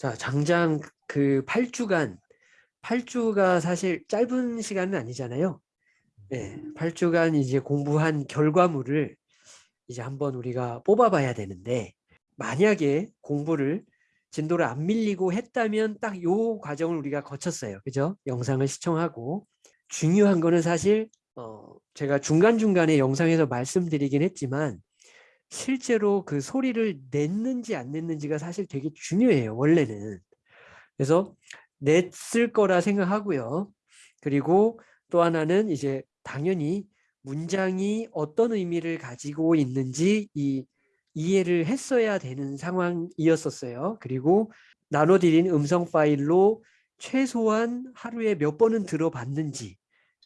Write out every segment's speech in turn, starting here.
자, 장장 그 8주간 8주가 사실 짧은 시간은 아니잖아요. 네, 8주간 이제 공부한 결과물을 이제 한번 우리가 뽑아봐야 되는데 만약에 공부를 진도를 안 밀리고 했다면 딱 요 과정을 우리가 거쳤어요. 그죠? 영상을 시청하고 중요한 거는 사실 어 제가 중간중간에 영상에서 말씀드리긴 했지만 실제로 그 소리를 냈는지 안 냈는지가 사실 되게 중요해요. 원래는. 그래서 냈을 거라 생각하고요. 그리고 또 하나는 이제 당연히 문장이 어떤 의미를 가지고 있는지 이 이해를 했어야 되는 상황이었었어요. 그리고 나눠드린 음성 파일로 최소한 하루에 몇 번은 들어봤는지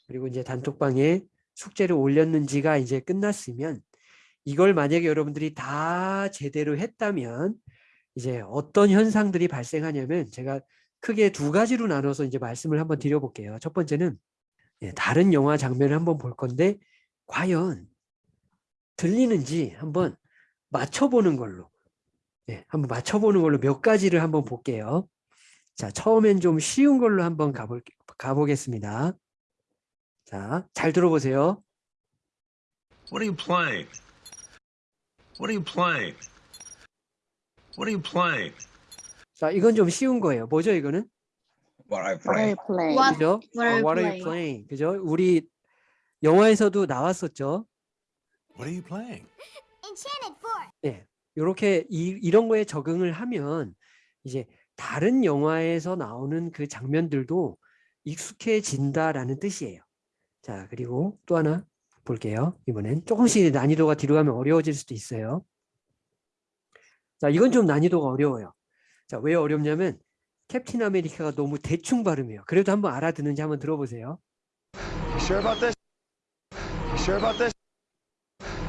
그리고 이제 단톡방에 숙제를 올렸는지가 이제 끝났으면 이걸 만약에 여러분들이 다 제대로 했다면 이제 어떤 현상들이 발생하냐면 제가 크게 두 가지로 나눠서 이제 말씀을 한번 드려볼게요. 첫 번째는 예, 다른 영화 장면을 한번 볼 건데 과연 들리는지 한번 맞춰보는 걸로 예, 한번 맞춰보는 걸로 몇 가지를 한번 볼게요. 자, 처음엔 좀 쉬운 걸로 한번 가볼, 가보겠습니다. 자, 잘 들어보세요. What are you playing? What are you playing? What are you playing? 자, 이건 좀 쉬운 거예요. 뭐죠, 이거는? What are you play. playing? What- 그죠? What are 어, you what are you playing? playing? 그죠? 우리 영화에서도 나왔었죠. What are you playing? Enchanted Forest. 예. 이렇게 이, 이런 거에 적응을 하면 이제 다른 영화에서 나오는 그 장면들도 익숙해진다라는 뜻이에요. 자, 그리고 또 하나 볼게요. 이번엔 조금씩 난이도가 뒤로 가면 어려워질 수도 있어요. 자, 이건 좀 난이도가 어려워요. 자, 왜 어렵냐면 캡틴 아메리카가 너무 대충 발음이에요. 그래도 한번 알아듣는지 한번 들어보세요. You sure about this? You sure about this?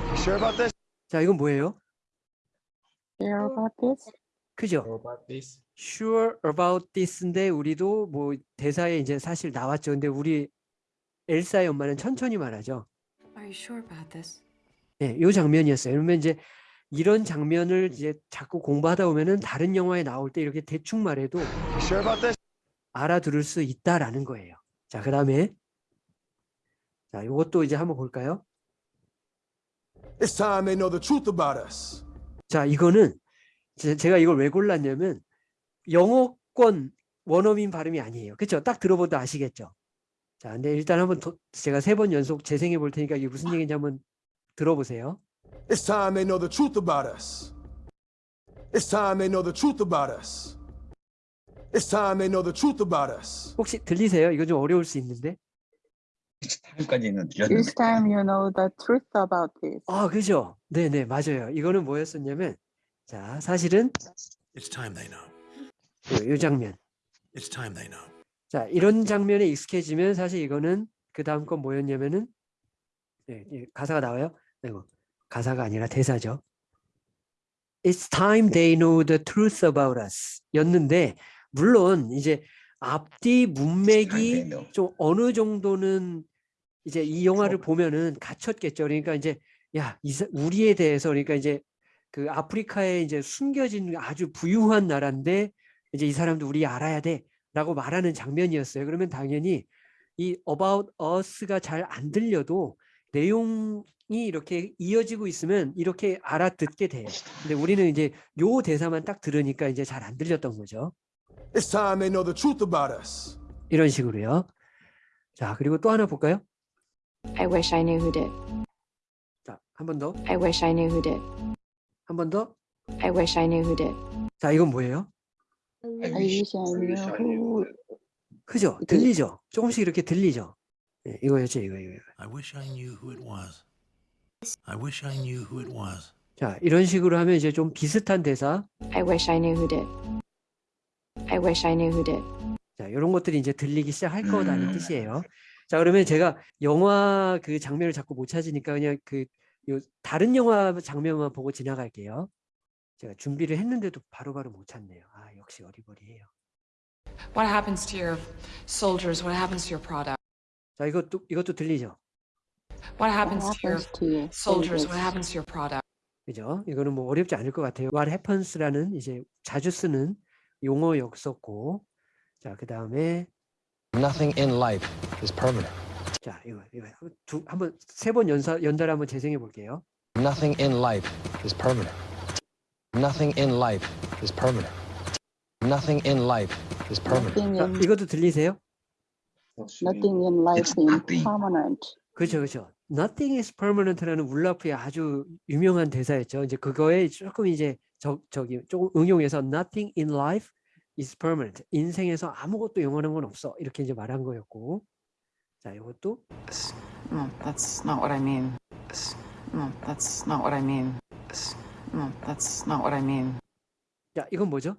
You sure about this? 자, 이건 뭐예요? Hear about this? 그죠? about this? sure about this인데 우리도 뭐 대사에 이제 사실 나왔죠. 근데 우리 엘사의 엄마는 천천히 말하죠. Are you sure about this? 네, 요 장면이었어요. 그러면 이제 이런 장면을 이제 자꾸 공부하다 보면은 다른 영화에 나올 때 이렇게 대충 말해도 sure about this? 알아들을 수 있다라는 거예요. 자, 그다음에 자, 이것도 이제 한번 볼까요? It's time they know the truth about us. 자, 이거는 제- 제가 이걸 왜 골랐냐면 영어권 원어민 발음이 아니에요. 그렇죠? 딱 들어보도 아시겠죠? 자, 근데 일단 한번 더- 제가 세 번 연속 재생해 볼 테니까 이게 무슨 얘기인지 한번 들어보세요. It's time they know the truth about us. It's time they know the truth about us. It's time they know the truth about us. 혹시 들리세요? 이거 좀 어려울 수 있는데. 타임까지는 This 들렸는데. time you know the truth about this. 아, 그죠? 네, 네, 맞아요. 이거는 뭐였었냐면 자, 사실은 It's time they know. 요, 요 장면. It's time they know. 자, 이런 장면에 익숙해지면 사실 이거는 그 다음 건 뭐였냐면은 네, 예, 가사가 나와요. 아이고, 가사가 아니라 대사죠. It's time they know the truth about us. 였는데 물론 이제 앞뒤 문맥이. 좀 어느 정도는 이제 이 영화를 보면은 갖췄겠죠. 그러니까 이제 야, 우리에 대해서 그러니까 이제 그 아프리카에 이제 숨겨진 아주 부유한 나라인데 이제 이 사람도 우리 알아야 돼 라고 말하는 장면이었어요. 그러면 당연히 이 about us가 잘 안 들려도 내용이 이렇게 이어지고 있으면 이렇게 알아듣게 돼요. 근데 우리는 이제 요 대사만 딱 들으니까 이제 잘 안 들렸던 거죠. It's time they know the truth about us. 이런 식으로요. 자, 그리고 또 하나 볼까요? I wish I knew who did. 자, 한 번 더. I wish I knew who did. 한 번 더. I wish I knew who did. 자, 이건 뭐예요? I I wish, wish I I wish I knew knew. who. 그죠? 네. 들리죠? 조금씩 이렇게 들리죠? 네, 이거였죠, 이거, 이거. I wish I knew who it was. I wish I knew who it was. 자, 이런 식으로 하면 이제 좀 비슷한 대사. I wish I knew who did. I wish I knew who did. 자, 이런 것들이 이제 들리기 시작할 거라는 음. 뜻이에요. 자, 그러면 제가 영화 그 장면을 자꾸 못 찾으니까 그냥 그요 다른 영화 장면만 보고 지나갈게요. 제가 준비를 했는데도 바로바로 못 찾네요. 아, 역시 어리버리해요. What happens to your soldiers? What happens to your product? 자, 이것도 이것도 들리죠? What happens to your soldiers? What happens to your product? 그죠? 이거는 뭐 어렵지 않을 것 같아요. What happens라는 이제 자주 쓰는 용어였었고 자 그 다음에 Nothing in life is permanent. 자 이거 이거 두 한번 세 번 연사 연달아 한번 재생해 볼게요. Nothing in life is permanent. Nothing in life is permanent. Nothing in life is permanent. Nothing 자, 이것도 들리세요? nothing in life is permanent. 그렇죠, 그렇죠. Nothing is permanent라는 울라프의 아주 유명한 대사였죠. 이제 그거에 조금 이제 저 저기 조금 응용해서 Nothing in life is permanent. 인생에서 아무것도 영원한 건 없어. 이렇게 이제 말한 거였고. 자, 이것도 No, that's not what I mean. No, that's not what I mean. No, that's not what I mean. 자, 이건 뭐죠?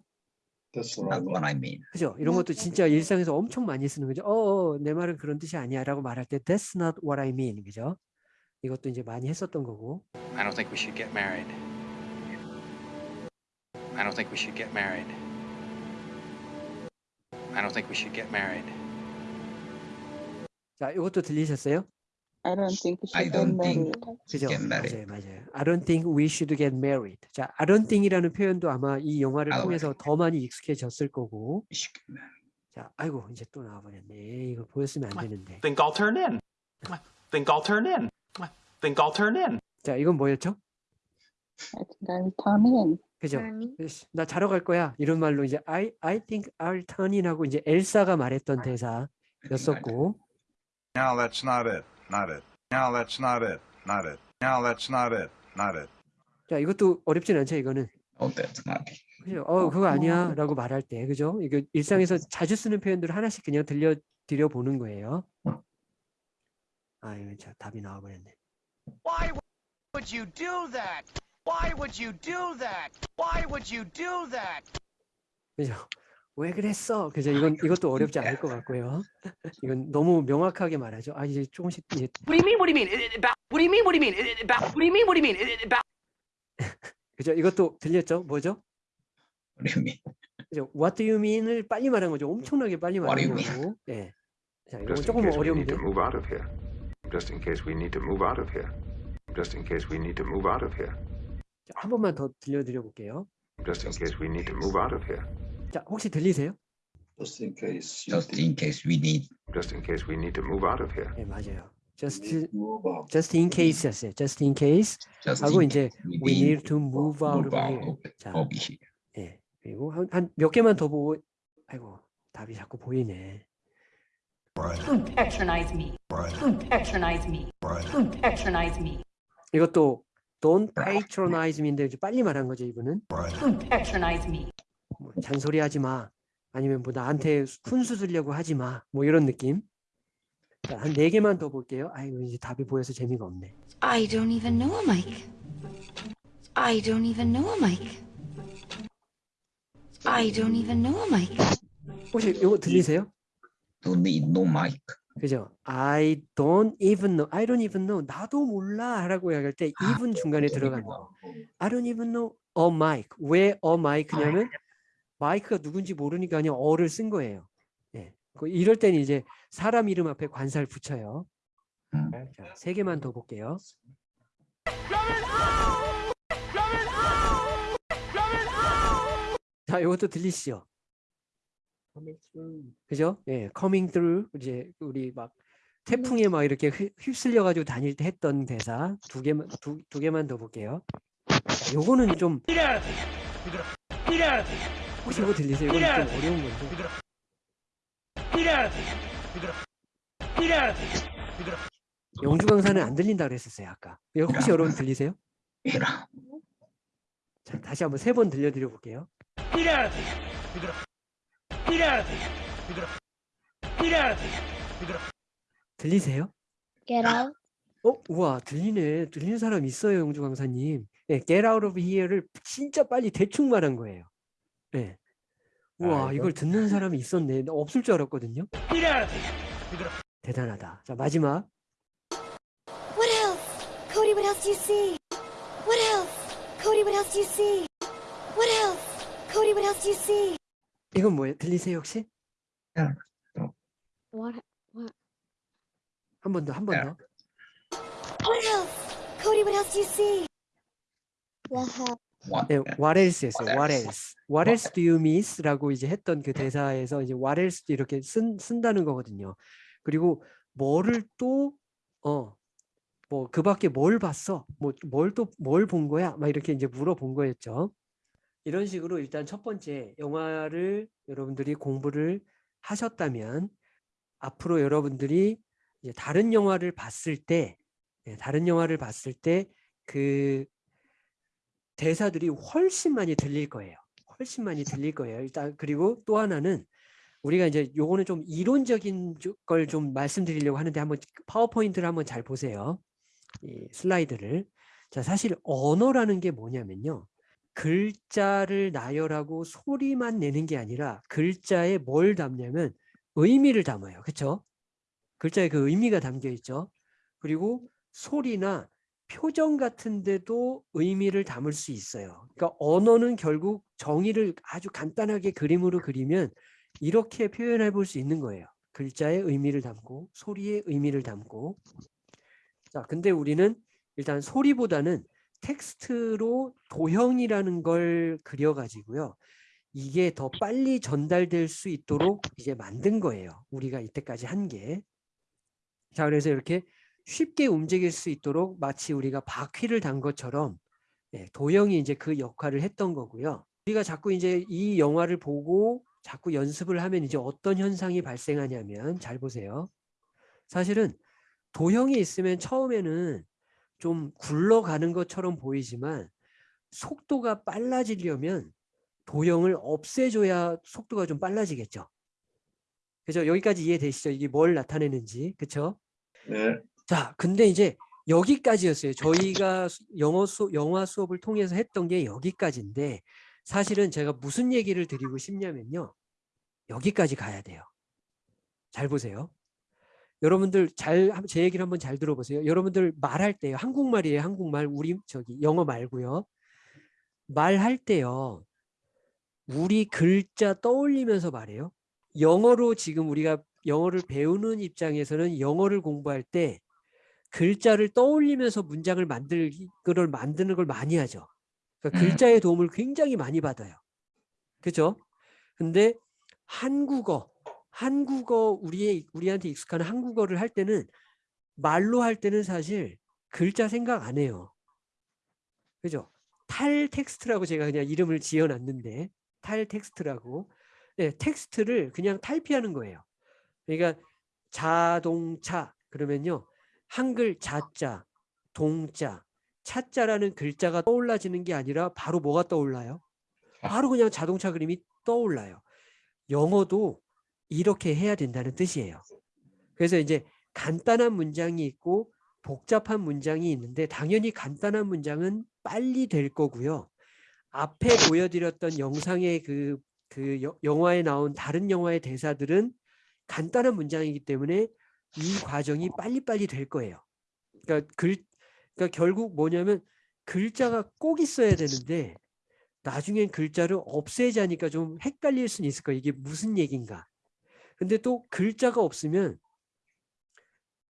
That's not what I mean. 그죠? 이런 것도 진짜 일상에서 엄청 많이 쓰는 거죠. 어, 어, 내 말은 그런 뜻이 아니야라고 말할 때 That's not what I mean. 그죠? 이것도 이제 많이 했었던 거고. I don't think we should get married. I don't think we should get married. I don't think we should get married. 자, 이것도 들리셨어요? I don't think we I should get don't think married. 그죠? get married. 맞아요, 맞아요. I don't think we should get married. 자, I don't think이라는 표현도 아마 이 영화를 I don't 통해서 더 많이 익숙해졌을 거고. We should get married. 자, 아이고 이제 또 나와버렸네. 이거 보였으면 안 되는데. Think I'll turn in. Think I'll turn in. Think I'll turn in. 자, 이건 뭐였죠? I think I'll turn in. 그죠? 으쌰, 나 자러 갈 거야. 이런 말로 이제 I I think I'll turn in 하고 이제 엘사가 말했던 대사였었고. Now that's not it. Not it. Now that's not it. Not it. Now that's not it. Not it. 자, 이것도 어렵진 않죠, 이거는. Oh, that's not it. 그죠? 어, 그거 아니야 라고 말할 때, 그죠? 이거 일상에서 자주 쓰는 표현들을 하나씩 그냥 들려 드려 보는 거예요. 아유, 자, 답이 나와버렸네. Why would you do that? Why would you do that? Why would you do that? 그죠? 왜 그랬어? 그죠? 이건 이것도 어렵지 않을 것 같고요. 이건 너무 명확하게 말하죠. 아 이제 조금씩 이제 What do you mean? What do you mean? About? What do you mean? What do you mean? About? What do you mean? What do you mean? About? 그죠? 이것도 들렸죠? 뭐죠? What do you mean? 그죠? What do you mean을 빨리 말한 거죠. 엄청나게 빨리 말한 거고. 예. 자, in 조금 case we need 어려운데. to move out of here. Just in case we need to move out of here. Just in case we need to move out of here. 자, 한 번만 더 들려드려 볼게요. Just in case we need to move out of here. 자, 혹시 들리세요? Just in case. Just in case we need. Just in case we need to move out of here. 네, 맞아요. Just just in case였어요. Just in case Just 하고 in 이제 case we need to move out of out here. of, 자, of here. 예. 그리고 한한몇 개만 더 보고 아이고, 답이 자꾸 보이네. Don't patronize me. Don't patronize me. Don't patronize me. 이것도 don't patronize me인데 이제 빨리 말한 거죠, 이분은. Don't patronize me. 뭐 잔소리 하지 마. 아니면 뭐 나한테 훈수 두려고 하지 마. 뭐 이런 느낌. 자, 한네 개만 더 볼게요. 아이고 이제 답이 보여서 재미가 없네. I don't even know a Mike. I don't even know a Mike. I don't even know a Mike. 혹시 이거 들리세요? Don't need no mic. 그죠? I don't even know. I don't even know. 나도 몰라라고 할때 even 중간에 들어가는 거. I don't even know a mic. 왜 a mic냐면 마이크가 누군지 모르니까 그냥 어를 쓴 거예요. 예. 그 이럴 때는 이제 사람 이름 앞에 관사를 붙여요. 음. 자, 세 개만 더 볼게요. 자, 이것도 들리시죠? 그죠? 예, coming through 이제 우리 막 태풍에 막 이렇게 휩- 휩쓸려 가지고 다닐 때 했던 대사 두 개만 두, 두 개만 더 볼게요. 자, 요거는 좀 혹시 이거 들리세요? 이건 좀 어려운 건데. 영주 강사는 안 들린다 그랬었어요 아까. 이거 혹시 여러분 들리세요? 자, 다시 한번 세 번 들려드려 볼게요. 들리세요? Get out. 어, 우와, 들리네. 들리는 사람 있어요, 영주 강사님. 예, get out of here를 진짜 빨리 대충 말한 거예요. 예. 우와, 이걸 듣는 사람이 있었네. 나 없을 줄 알았거든요. 대단하다. 자, 마지막. What else? Cody, what else do you see? What else? Cody, what else do you see? What else? Cody, what else do you see? 이건 뭐예요? 들리세요, 혹시? What? 한번 더, 한 번 더. What else? Cody, what else do you see? What happened? What? 네, what else였어요. What What else? What else do you miss?라고 이제 했던 그 대사에서 이제 what else 이렇게 쓴 쓴다는 거거든요. 그리고 뭐를 또어뭐 그밖에 뭘 봤어? 뭐 뭘 또 뭘 본 거야? 막 이렇게 이제 물어본 거였죠. 이런 식으로 일단 첫 번째 영화를 여러분들이 공부를 하셨다면 앞으로 여러분들이 이제 다른 영화를 봤을 때 예, 다른 영화를 봤을 때 그 대사들이 훨씬 많이 들릴 거예요. 훨씬 많이 들릴 거예요. 일단 그리고 또 하나는 우리가 이제 요거는 좀 이론적인 걸 좀 말씀드리려고 하는데 한번 파워포인트를 한번 잘 보세요. 이 슬라이드를. 자, 사실 언어라는 게 뭐냐면요. 글자를 나열하고 소리만 내는 게 아니라 글자에 뭘 담냐면 의미를 담아요. 그렇죠? 글자에 그 의미가 담겨 있죠. 그리고 소리나 표정 같은 데도 의미를 담을 수 있어요. 그러니까 언어는 결국 정의를 아주 간단하게 그림으로 그리면 이렇게 표현해 볼 수 있는 거예요. 글자의 의미를 담고 소리의 의미를 담고 자, 근데 우리는 일단 소리보다는 텍스트로 도형이라는 걸 그려 가지고요. 이게 더 빨리 전달될 수 있도록 이제 만든 거예요. 우리가 이때까지 한 게. 자, 그래서 이렇게 쉽게 움직일 수 있도록 마치 우리가 바퀴를 단 것처럼 예, 도형이 이제 그 역할을 했던 거고요. 우리가 자꾸 이제 이 영화를 보고 자꾸 연습을 하면 이제 어떤 현상이 발생하냐면 잘 보세요. 사실은 도형이 있으면 처음에는 좀 굴러가는 것처럼 보이지만 속도가 빨라지려면 도형을 없애줘야 속도가 좀 빨라지겠죠. 그죠? 여기까지 이해되시죠? 이게 뭘 나타내는지. 그쵸? 네. 자, 근데 이제 여기까지였어요. 저희가 수- 영어 수, 영화 수업을 통해서 했던 게 여기까지인데 사실은 제가 무슨 얘기를 드리고 싶냐면요. 여기까지 가야 돼요. 잘 보세요. 여러분들 잘 제 얘기를 한번 잘 들어보세요. 여러분들 말할 때요. 한국말이에요. 한국말. 우리 저기 영어 말고요. 말할 때요. 우리 글자 떠올리면서 말해요. 영어로 지금 우리가 영어를 배우는 입장에서는 영어를 공부할 때 글자를 떠올리면서 문장을 만들 걸 만드는 걸 많이 하죠. 그러니까 음. 글자의 도움을 굉장히 많이 받아요. 그죠? 근데 한국어, 한국어 우리의 우리한테 익숙한 한국어를 할 때는 말로 할 때는 사실 글자 생각 안 해요. 그죠? 탈 텍스트라고 제가 그냥 이름을 지어 놨는데 탈 텍스트라고. 네, 텍스트를 그냥 탈피하는 거예요. 그러니까 자동차 그러면요. 한글 자자, 동자, 차자라는 글자가 떠올라지는 게 아니라 바로 뭐가 떠올라요? 바로 그냥 자동차 그림이 떠올라요. 영어도 이렇게 해야 된다는 뜻이에요. 그래서 이제 간단한 문장이 있고 복잡한 문장이 있는데 당연히 간단한 문장은 빨리 될 거고요. 앞에 보여드렸던 영상의 그, 그 여- 영화에 나온 다른 영화의 대사들은 간단한 문장이기 때문에 이 과정이 빨리빨리 될 거예요. 그러니까 글, 그러니까 결국 뭐냐면 글자가 꼭 있어야 되는데 나중엔 글자를 없애자니까 좀 헷갈릴 수는 있을 거예요. 이게 무슨 얘기인가. 근데 또 글자가 없으면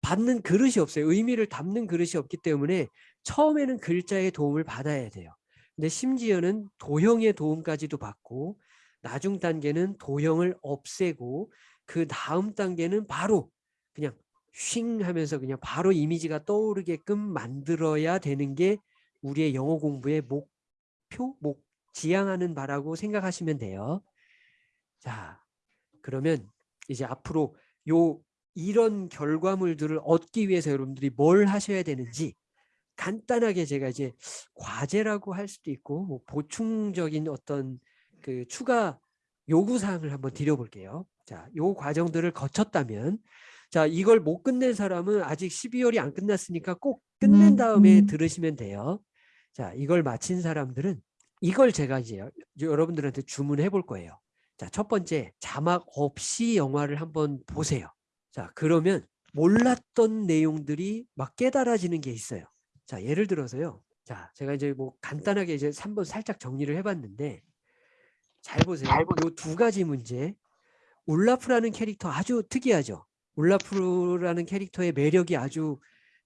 받는 그릇이 없어요. 의미를 담는 그릇이 없기 때문에 처음에는 글자의 도움을 받아야 돼요. 근데 심지어는 도형의 도움까지도 받고 나중 단계는 도형을 없애고 그 다음 단계는 바로 그냥 쉥 하면서 그냥 바로 이미지가 떠오르게끔 만들어야 되는 게 우리의 영어 공부의 목표, 목 지향하는 바라고 생각하시면 돼요. 자, 그러면 이제 앞으로 요 이런 결과물들을 얻기 위해서 여러분들이 뭘 하셔야 되는지 간단하게 제가 이제 과제라고 할 수도 있고 뭐 보충적인 어떤 그 추가 요구 사항을 한번 드려볼게요. 자, 요 과정들을 거쳤다면 자, 이걸 못 끝낸 사람은 아직 12월이 안 끝났으니까 꼭 끝낸 다음에 들으시면 돼요. 자, 이걸 마친 사람들은 이걸 제가 이제 여- 여러분들한테 주문해 볼 거예요. 자, 첫 번째 자막 없이 영화를 한번 보세요. 자, 그러면 몰랐던 내용들이 막 깨달아지는 게 있어요. 자, 예를 들어서요. 자, 제가 이제 뭐 간단하게 이제 한번 살짝 정리를 해봤는데 잘 보세요. 요두 가지 문제. 울라프라는 캐릭터 아주 특이하죠. 울라프라는 캐릭터의 매력이 아주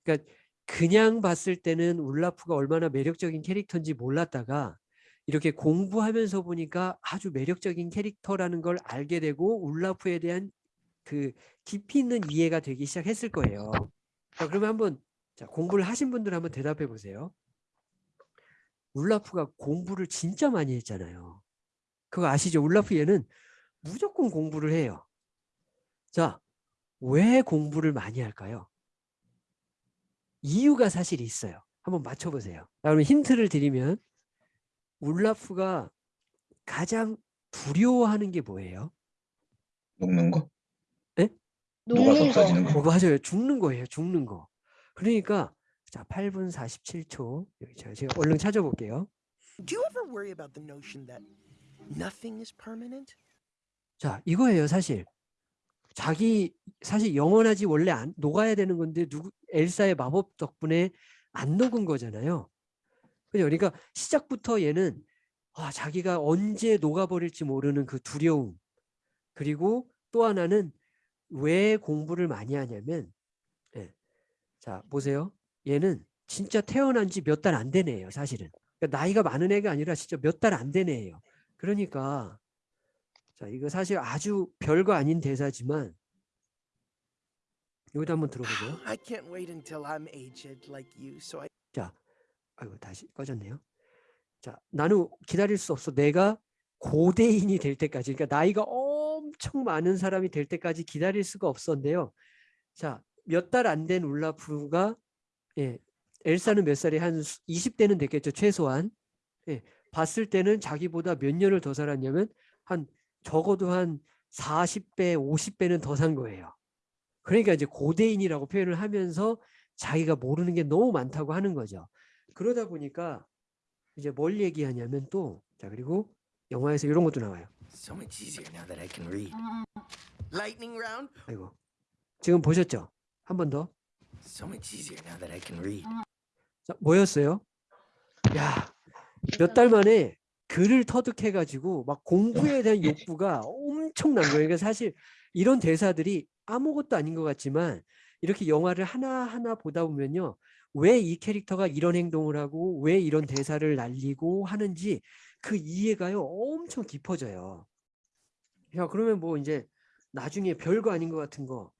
그러니까 그냥 봤을 때는 울라프가 얼마나 매력적인 캐릭터인지 몰랐다가 이렇게 공부하면서 보니까 아주 매력적인 캐릭터라는 걸 알게 되고 울라프에 대한 그 깊이 있는 이해가 되기 시작했을 거예요. 자, 그러면 한번 자, 공부를 하신 분들 한번 대답해 보세요. 울라프가 공부를 진짜 많이 했잖아요. 그거 아시죠? 울라프 얘는 무조건 공부를 해요. 자, 왜 공부를 많이 할까요? 이유가 사실 있어요. 한번 맞춰보세요. 자, 그럼 힌트를 드리면 울라프가 가장 두려워하는 게 뭐예요? 녹는 거? 예? 녹아서 없어지는 어, 거? 맞아요. 죽는 거예요. 죽는 거. 그러니까 자 8분 47초 여기 제가, 제가 얼른 찾아볼게요. Do you ever worry about the notion that nothing is permanent? 자 이거예요 사실. 자기 사실 영원하지 원래 안 녹아야 되는 건데 누구 엘사의 마법 덕분에 안 녹은 거잖아요. 그러니까 시작부터 얘는 아, 자기가 언제 녹아버릴지 모르는 그 두려움. 그리고 또 하나는 왜 공부를 많이 하냐면 예. 자 보세요. 얘는 진짜 태어난 지 몇 달 안 된 애예요 사실은. 그러니까 나이가 많은 애가 아니라 진짜 몇 달 안 된 애예요. 그러니까 자 이거 사실 아주 별거 아닌 대사지만 여기도 한번 들어보세요 I can't wait until I'm aged like you, so I 자, 아이고 다시 꺼졌네요. 자, 나는 기다릴 수 없어. 내가 고대인이 될 때까지, 그러니까 나이가 엄청 많은 사람이 될 때까지 기다릴 수가 없었는데요. 자, 몇 달 안 된 울라프가 예, 엘사는 몇 살이 한 20대는 됐겠죠 최소한. 예, 봤을 때는 자기보다 몇 년을 더 살았냐면 한 적어도 한 40배, 50배는 더 산 거예요. 그러니까 이제 고대인이라고 표현을 하면서 자기가 모르는 게 너무 많다고 하는 거죠. 그러다 보니까 이제 뭘 얘기하냐면 또 자 그리고 영화에서 이런 것도 나와요. so much easier now that I can read. Lightning round, 아이고 지금 보셨죠? 한 번 더. so much easier now that I can read. 자, 뭐였어요? 야, 몇 달 만에 글을 터득해가지고 막 공부에 대한 욕구가 엄청난 거예요. 그러니까 사실 이런 대사들이 아무것도 아닌 것 같지만 이렇게 영화를 하나하나 보다 보면요. 왜 이 캐릭터가 이런 행동을 하고 왜 이런 대사를 날리고 하는지 그 이해가요 엄청 깊어져요. 야, 그러면 뭐 이제 나중에 별거 아닌 것 같은 거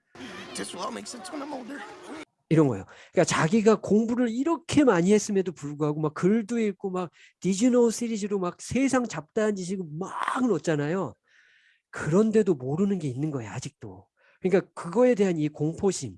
이런 거예요. 그러니까 자기가 공부를 이렇게 많이 했음에도 불구하고 막 글도 읽고 막 디즈노 시리즈로 막 세상 잡다한 지식을 막 넣었잖아요. 그런데도 모르는 게 있는 거예요. 아직도. 그러니까 그거에 대한 이 공포심.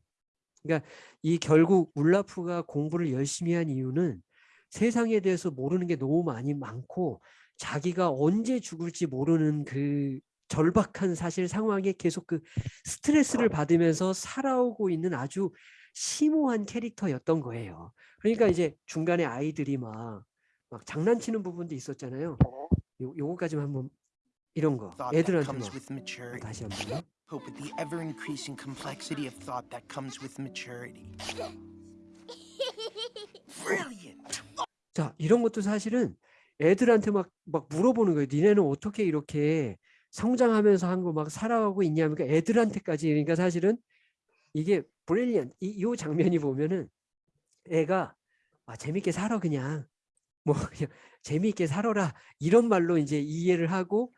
그러니까 이 결국 울라프가 공부를 열심히 한 이유는 세상에 대해서 모르는 게 너무 많이 많고 자기가 언제 죽을지 모르는 그 절박한 사실 상황에 계속 그 스트레스를 받으면서 살아오고 있는 아주 심오한 캐릭터였던 거예요. 그러니까 이제 중간에 아이들이 막, 막 장난치는 부분도 있었잖아요. 요, 요거까지만 한번 이런 거 애들한테 막 maturity. 다시 한번요. Hope with the ever increasing complexity of thought that comes with maturity. Brilliant. 자 이런 것도 사실은 애들한테 막, 막 물어보는 거예요. 니네는 어떻게 이렇게 성장하면서 한거막 살아가고 있냐. 그러니까 애들한테까지. 그러니까 사실은 이게 브릴리언 이, 이 장면이 보면은 애가 아, 재밌게 살아 그냥. 뭐 그냥 재미있게 살아라. 이런 말로 이제 이해를 하고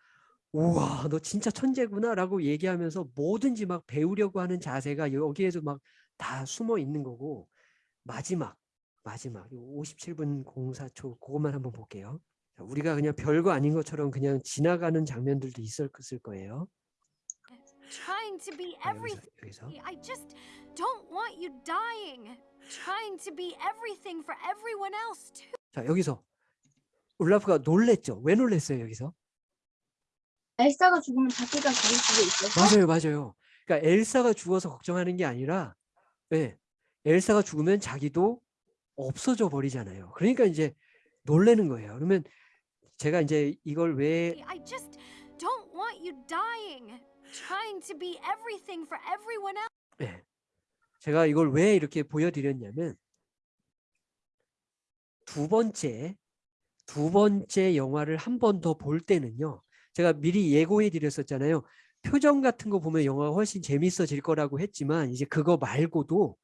우와 너 진짜 천재구나 라고 얘기하면서 뭐든지 막 배우려고 하는 자세가 여기에도 막다 숨어 있는 거고 마지막 마지막. 57분 04초 그것만 한번 볼게요. 자, 우리가 그냥 별거 아닌 것처럼 그냥 지나가는 장면들도 있었을 거예요. Trying to be 자, 여기서, everything. 여기서 I just don't want you dying. Trying to be everything for everyone else too. 자 여기서 울라프가 놀랬죠. 왜 놀랬어요 여기서? 엘사가 죽으면 자기가 죽을 수도 있어. 맞아요, 맞아요. 그러니까 엘사가 죽어서 걱정하는 게 아니라, 예, 엘사가 죽으면 자기도 없어져 버리잖아요. 그러니까 이제 놀래는 거예요. 그러면 제가 이제 이걸 왜 I just don't want you dying. Trying to be everything for everyone else. 예, 제가 이걸 왜 이렇게 보여드렸냐면 두 번째 두 번째 영화를 한 번 더 볼 때는요. 제가 미리 예고해 드렸었잖아요. 표정 같은 거 보면 영화가 훨씬 재밌어질 거라고 했지만 이제 그거 말고도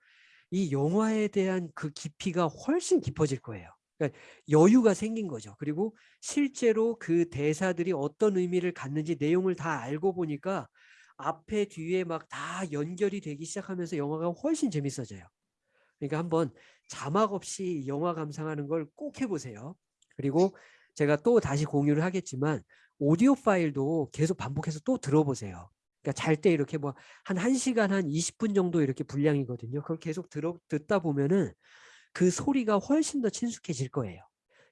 이 영화에 대한 그 깊이가 훨씬 깊어질 거예요. 그러니까 여유가 생긴 거죠. 그리고 실제로 그 대사들이 어떤 의미를 갖는지 내용을 다 알고 보니까 앞에 뒤에 막 다 연결이 되기 시작하면서 영화가 훨씬 재밌어져요. 그러니까 한번 자막 없이 영화 감상하는 걸 꼭 해보세요. 그리고 제가 또 다시 공유를 하겠지만 오디오 파일도 계속 반복해서 또 들어보세요. 그러니까 잘 때 이렇게 뭐 한 1시간 한 20분 정도 이렇게 분량이거든요. 그걸 계속 들어 듣다 보면은 그 소리가 훨씬 더 친숙해질 거예요.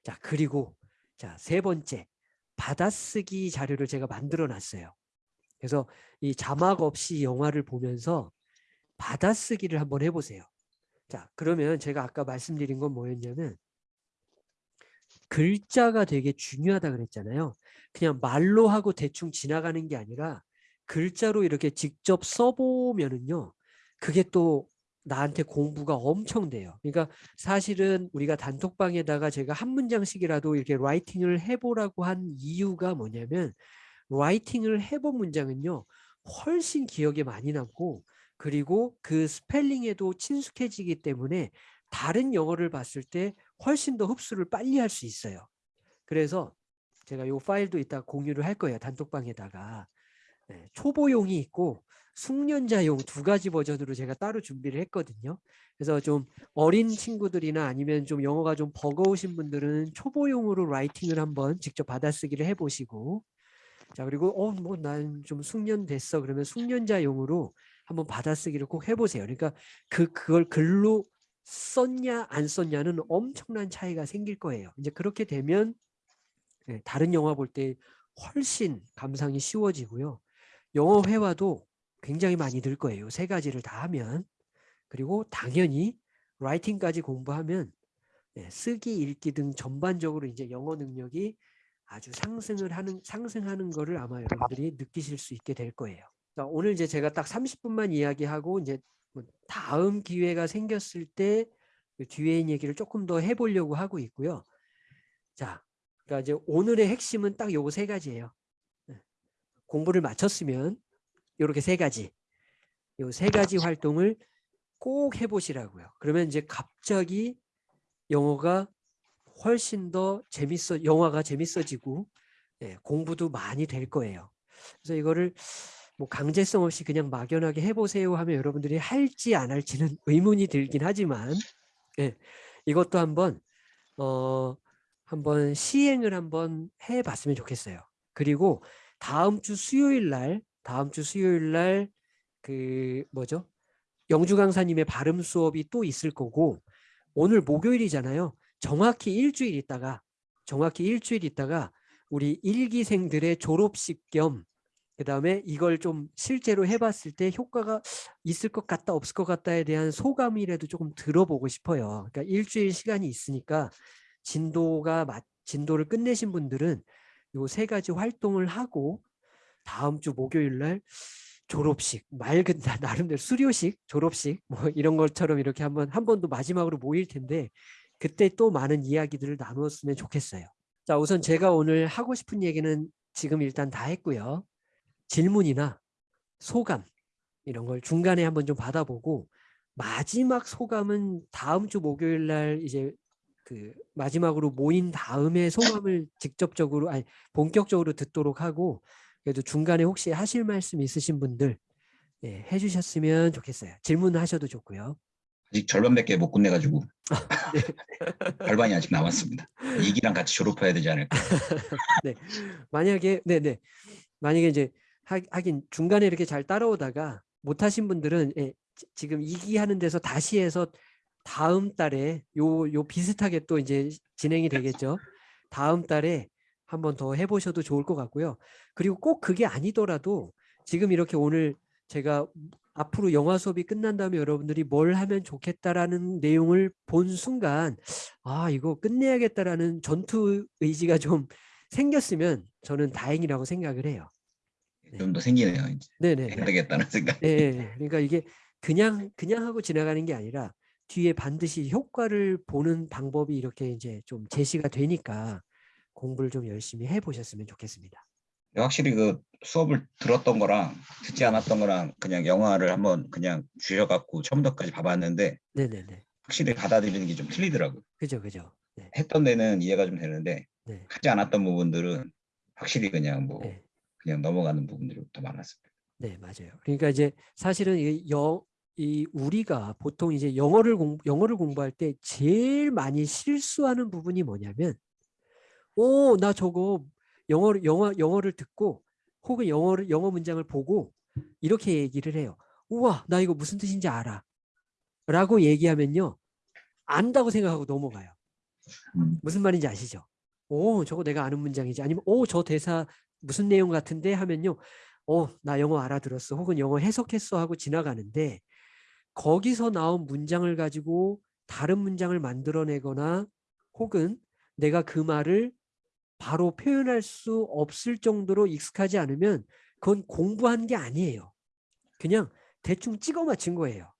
자, 그리고 자, 세 번째. 받아쓰기 자료를 제가 만들어 놨어요. 그래서 이 자막 없이 영화를 보면서 받아쓰기를 한번 해보세요. 자, 그러면 제가 아까 말씀드린 건 뭐였냐면 글자가 되게 중요하다 그랬잖아요. 그냥 말로 하고 대충 지나가는 게 아니라 글자로 이렇게 직접 써보면은요. 그게 또 나한테 공부가 엄청 돼요. 그러니까 사실은 우리가 단톡방에다가 제가 한 문장씩이라도 이렇게 라이팅을 해보라고 한 이유가 뭐냐면 라이팅을 해본 문장은요. 훨씬 기억에 많이 남고 그리고 그 스펠링에도 친숙해지기 때문에 다른 영어를 봤을 때 훨씬 더 흡수를 빨리 할 수 있어요. 그래서 제가 이 파일도 이따 공유를 할 거예요. 단톡방에다가. 네, 초보용이 있고 숙련자용 두 가지 버전으로 제가 따로 준비를 했거든요. 그래서 좀 어린 친구들이나 아니면 좀 영어가 좀 버거우신 분들은 초보용으로 라이팅을 한번 직접 받아쓰기를 해보시고 자 그리고 어 뭐 난 좀 숙련됐어 그러면 숙련자용으로 한번 받아쓰기를 꼭 해보세요. 그러니까 그 그걸 글로 썼냐 안 썼냐는 엄청난 차이가 생길 거예요. 이제 그렇게 되면 예, 다른 영화 볼 때 훨씬 감상이 쉬워지고요. 영어 회화도 굉장히 많이 늘 거예요. 세 가지를 다 하면 그리고 당연히 라이팅까지 공부하면 예, 쓰기, 읽기 등 전반적으로 이제 영어 능력이 아주 상승을 하는 상승하는 거를 아마 여러분들이 느끼실 수 있게 될 거예요. 자, 오늘 이제 제가 딱 30분만 이야기하고 이제 뭐 다음 기회가 생겼을 때그 뒤에 있는 얘기를 조금 더 해보려고 하고 있고요. 자, 그러니까 이제 오늘의 핵심은 딱 요거 세 가지예요. 네. 공부를 마쳤으면 이렇게 세 가지, 요세 가지 활동을 꼭 해보시라고요. 그러면 이제 갑자기 영어가 훨씬 더 재밌어, 영화가 재밌어지고 예, 공부도 많이 될 거예요. 그래서 이거를 뭐 강제성 없이 그냥 막연하게 해보세요 하면 여러분들이 할지 안 할지는 의문이 들긴 하지만 예, 이것도 한번 어 한번 시행을 한번 해봤으면 좋겠어요. 그리고 다음 주 수요일 날 다음 주 수요일 날 그 뭐죠? 영주 강사님의 발음 수업이 또 있을 거고 오늘 목요일이잖아요. 정확히 일주일 있다가 정확히 일주일 있다가 우리 일기생들의 졸업식 겸 그다음에 이걸 좀 실제로 해봤을 때 효과가 있을 것 같다 없을 것 같다에 대한 소감이라도 조금 들어보고 싶어요. 그러니까 일주일 시간이 있으니까 진도가 맞 진도를 끝내신 분들은 요 세 가지 활동을 하고 다음 주 목요일 날 졸업식 맑은 나- 나름대로 수료식 졸업식 뭐 이런 것처럼 이렇게 한번 한 번 더 마지막으로 모일 텐데 그때 또 많은 이야기들을 나누었으면 좋겠어요. 자 우선 제가 오늘 하고 싶은 얘기는 지금 일단 다 했고요. 질문이나 소감 이런 걸 중간에 한번 좀 받아보고 마지막 소감은 다음 주 목요일 날 이제 그 마지막으로 모인 다음에 소감을 직접적으로 아니 본격적으로 듣도록 하고 그래도 중간에 혹시 하실 말씀 있으신 분들 예, 해주셨으면 좋겠어요. 질문하셔도 좋고요. 아직 절반밖에 못 끝내가지고 네. 절반이 아직 남았습니다. 이기랑 같이 졸업해야 되지 않을까. 네. 만약에 네네 만약에 이제 하, 하긴 중간에 이렇게 잘 따라오다가 못하신 분들은 예, 지- 지금 이기 하는 데서 다시 해서 다음 달에 요 요 비슷하게 또 이제 진행이 되겠죠. 다음 달에 한번 더 해보셔도 좋을 것 같고요. 그리고 꼭 그게 아니더라도 지금 이렇게 오늘 제가 앞으로 영화 수업이 끝난 다음에 여러분들이 뭘 하면 좋겠다라는 내용을 본 순간 아 이거 끝내야겠다라는 전투 의지가 좀 생겼으면 저는 다행이라고 생각을 해요. 좀더 생기네요. 이제 네네. 해야 되겠다는 생각. 예, 예. 그러니까 이게 그냥 그냥 하고 지나가는 게 아니라 뒤에 반드시 효과를 보는 방법이 이렇게 이제 좀 제시가 되니까 공부를 좀 열심히 해보셨으면 좋겠습니다. 확실히 그 수업을 들었던 거랑 듣지 않았던 거랑 그냥 영화를 한번 그냥 주셔갖고 처음부터까지 봐봤는데 네네네. 확실히 받아들이는 게 좀 틀리더라고요. 그죠, 그죠. 네. 했던 데는 이해가 좀 되는데 네. 하지 않았던 부분들은 확실히 그냥 뭐 네. 그냥 넘어가는 부분들이 더 많았습니다. 네, 맞아요. 그러니까 이제 사실은 이 영, 이 우리가 보통 이제 영어를 공 영어를 공부할 때 제일 많이 실수하는 부분이 뭐냐면, 오, 나 저거 영어를 영어 영어를 듣고 혹은 영어를 영어 문장을 보고 이렇게 얘기를 해요. 우와, 나 이거 무슨 뜻인지 알아. 라고 얘기하면요. 안다고 생각하고 넘어가요. 음. 무슨 말인지 아시죠? 오, 저거 내가 아는 문장이지. 아니면 오, 저 대사 무슨 내용 같은데 하면요. 어, 나 영어 알아들었어. 혹은 영어 해석했어 하고 지나가는데 거기서 나온 문장을 가지고 다른 문장을 만들어내거나 혹은 내가 그 말을 바로 표현할 수 없을 정도로 익숙하지 않으면 그건 공부한 게 아니에요. 그냥 대충 찍어 맞춘 거예요.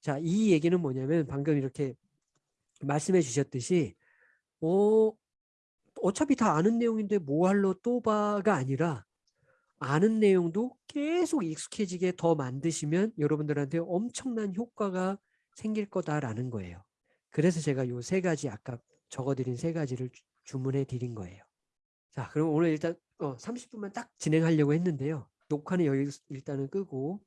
자, 이 얘기는 뭐냐면 방금 이렇게 말씀해 주셨듯이 어, 어차피 다 아는 내용인데 뭐 할러 또 봐가 아니라 아는 내용도 계속 익숙해지게 더 만드시면 여러분들한테 엄청난 효과가 생길 거다라는 거예요. 그래서 제가 요 세 가지 아까 적어드린 세 가지를 주- 주문해 드린 거예요. 자, 그럼 오늘 일단 어, 30분만 딱 진행하려고 했는데요. 녹화는 여기 일단은 끄고